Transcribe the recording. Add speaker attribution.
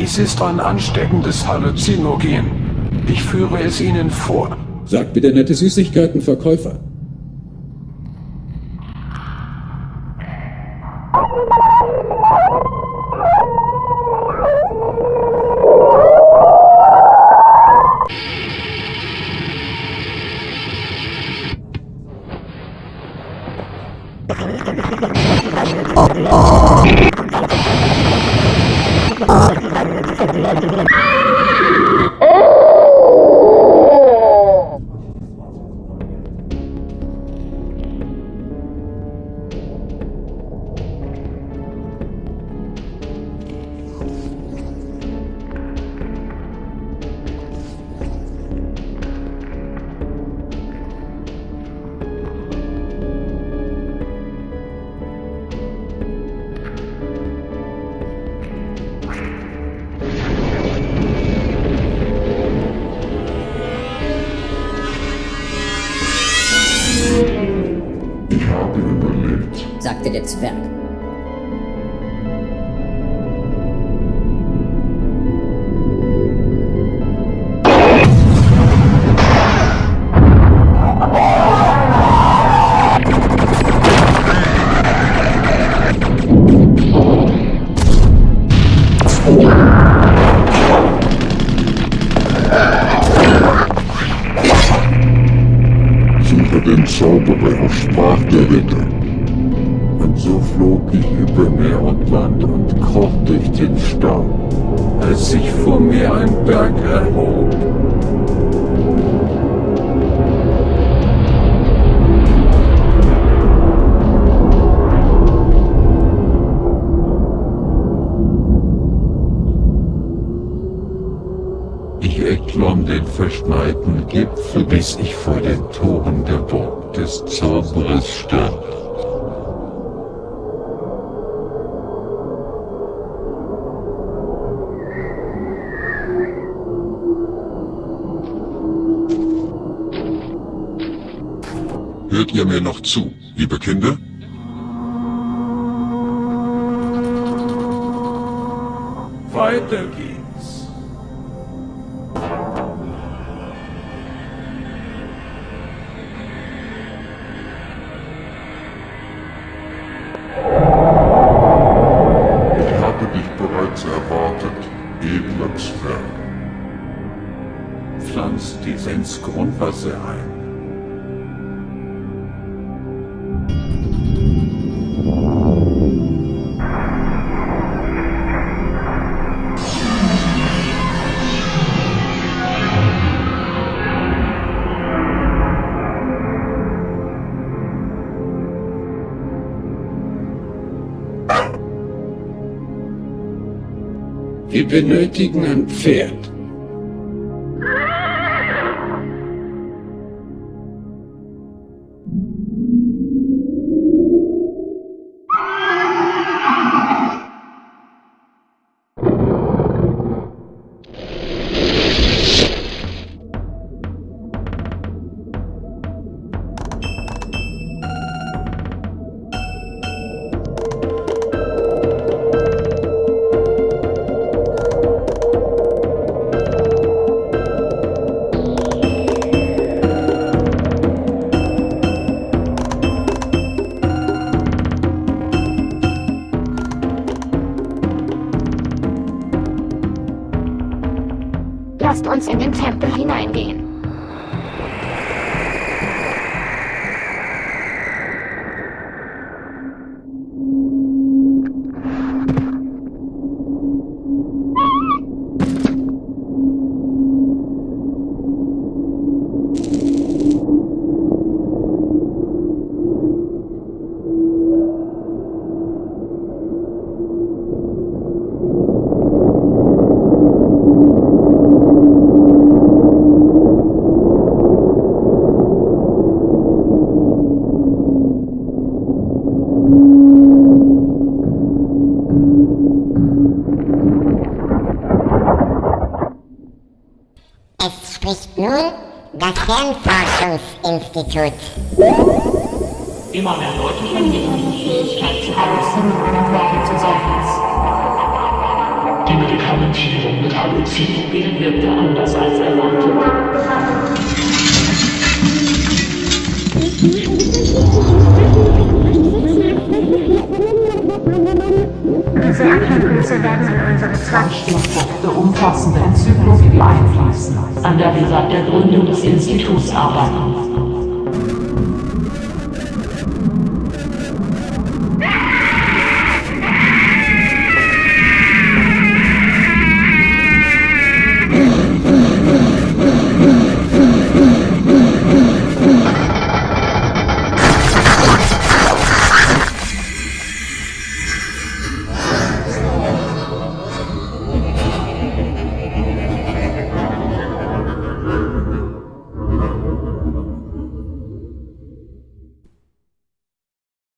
Speaker 1: Dies ist ein ansteckendes Halluzinogen. Ich führe es Ihnen vor.
Speaker 2: Sagt der nette Süßigkeitenverkäufer.
Speaker 3: Ich ¡Ay,
Speaker 4: sagte der Zwerg.
Speaker 3: Suche den Zauberer, sprach der Ritter. Flog ich über Meer und Land und kroch durch den Staub,
Speaker 1: Als sich vor mir ein Berg erhob.
Speaker 3: Ich erklomm den verschneiten Gipfel, bis ich vor den Toren der Burg des Zauberers stand. Hört ihr mir noch zu, liebe Kinder?
Speaker 1: Weiter geht's.
Speaker 3: Ich habe dich bereits erwartet, edler Zwerg.
Speaker 1: Pflanzt dies ins Grundwasser ein.
Speaker 2: Wir benötigen ein Pferd.
Speaker 5: Lasst uns in den Tempel hineingehen.
Speaker 6: Es spricht nun das Fernforschungsinstitut.
Speaker 7: Immer mehr Leute verlieren die Fähigkeit zu halluzinieren und werden zu Zombies. Die Medikamentierung mit Halluzinogen wirkte anders als erwartet.
Speaker 5: Diese Erkenntnisse werden in unsere
Speaker 7: Zwangsstoffkräfte umfassende Enzyklopädie einfließen, an der wir seit der Gründung des Instituts arbeiten.